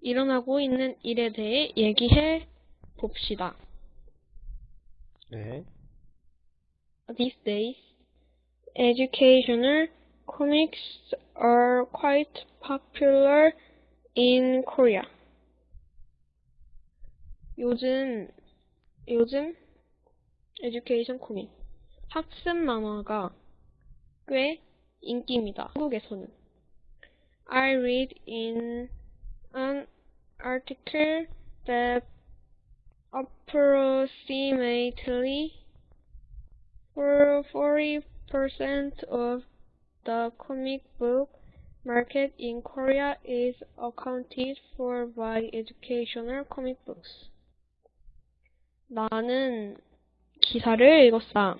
일어나고 있는 일에 대해 얘기해 봅시다. 네. These days, educational comics are quite popular in Korea. 요즘, 요즘, education comic, 학습 만화가 꽤 인기입니다. 한국에서는. I read in an article that approximately for 40% of the comic book market in Korea is accounted for by educational comic books. 나는 기사를 읽었다.